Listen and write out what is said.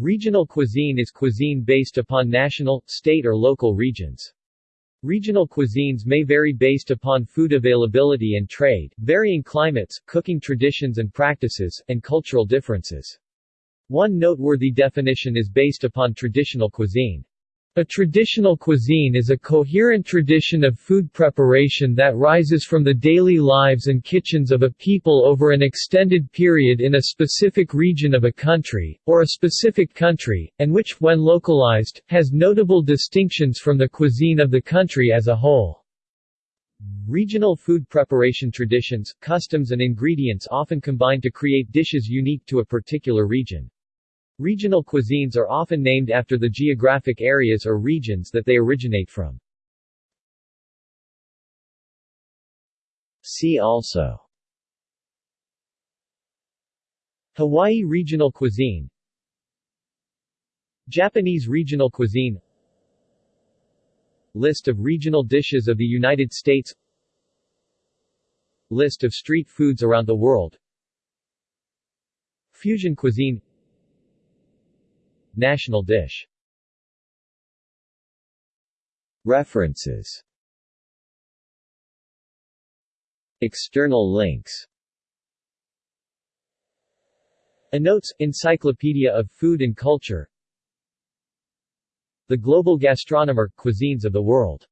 Regional cuisine is cuisine based upon national, state or local regions. Regional cuisines may vary based upon food availability and trade, varying climates, cooking traditions and practices, and cultural differences. One noteworthy definition is based upon traditional cuisine. A traditional cuisine is a coherent tradition of food preparation that rises from the daily lives and kitchens of a people over an extended period in a specific region of a country, or a specific country, and which, when localized, has notable distinctions from the cuisine of the country as a whole. Regional food preparation traditions, customs and ingredients often combine to create dishes unique to a particular region. Regional cuisines are often named after the geographic areas or regions that they originate from. See also. Hawaii regional cuisine. Japanese regional cuisine. List of regional dishes of the United States. List of street foods around the world. Fusion cuisine National dish. References. External links. Notes, Encyclopedia of Food and Culture. The Global Gastronomer – Cuisines of the World